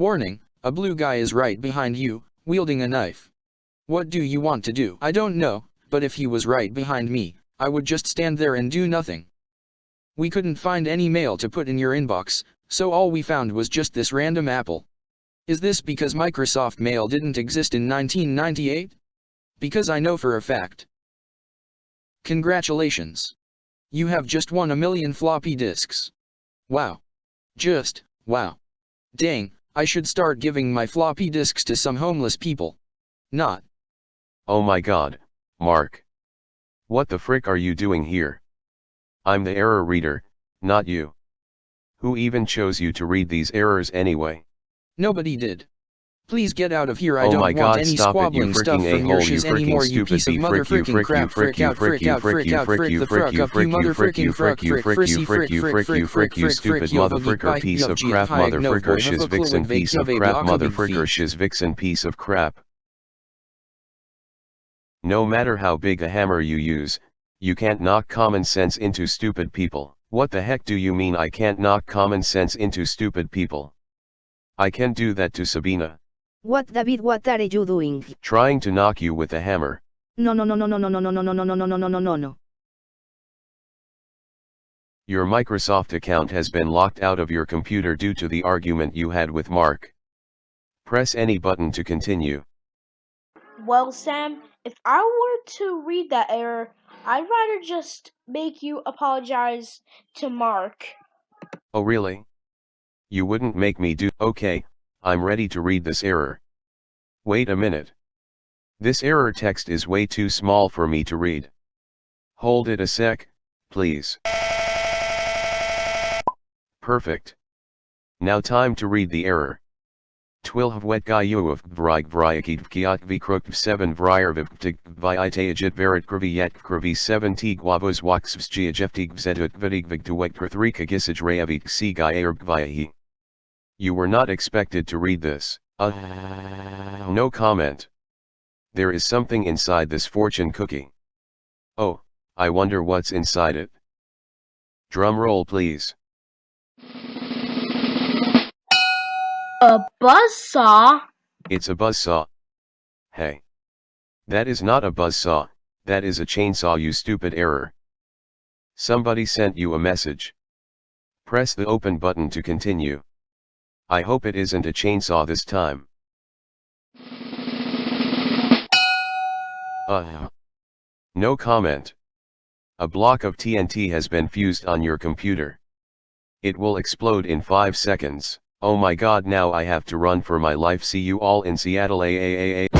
Warning, a blue guy is right behind you, wielding a knife. What do you want to do? I don't know, but if he was right behind me, I would just stand there and do nothing. We couldn't find any mail to put in your inbox, so all we found was just this random apple. Is this because Microsoft Mail didn't exist in 1998? Because I know for a fact. Congratulations. You have just won a million floppy disks. Wow. Just, wow. Dang, I should start giving my floppy disks to some homeless people. Not. Oh my god, Mark. What the frick are you doing here? I'm the error reader, not you. Who even chose you to read these errors anyway? Nobody did. Please get out of here. I oh don't want God, any squabbling it, stuff from your shiz anymore, you piece of motherfrickin' crap. Frick out, frick out, frick out, frick the frick up, you motherfrickin' frick, frick, frissy, frick, frick, frick, frick, you stupid motherfricker piece of crap, motherfricker shiz vixen piece of crap, motherfricker shiz vixen piece of crap. No matter how big a hammer you use, you can't knock common sense into stupid people. What the heck do you mean I can't knock common sense into stupid people? I can do that to Sabina. What David what are you doing? Trying to knock you with a hammer. No no no no no no no no no no no no no no no no no. Your Microsoft account has been locked out of your computer due to the argument you had with Mark. Press any button to continue. Well, Sam, if I were to read that error, I'd rather just make you apologize to Mark. Oh really? You wouldn't make me do- Okay, I'm ready to read this error. Wait a minute. This error text is way too small for me to read. Hold it a sec, please. Perfect. Now time to read the error. Twilv wet gayuv vrig vryakid vkiat vkruk 7 vryer vivtig vyiteagit verit krvi yet krvi 7 t guavos waxvs giajeftig vzetuk vidig vigtuwek prthrika gisaj reavik si gayerb vyahi. You were not expected to read this. Uh, no comment. There is something inside this fortune cookie. Oh, I wonder what's inside it. Drum roll please. A buzzsaw? It's a buzzsaw. Hey. That is not a buzzsaw, that is a chainsaw you stupid error. Somebody sent you a message. Press the open button to continue. I hope it isn't a chainsaw this time. Uh. No comment. A block of TNT has been fused on your computer. It will explode in 5 seconds. Oh my god now I have to run for my life see you all in Seattle AAAA.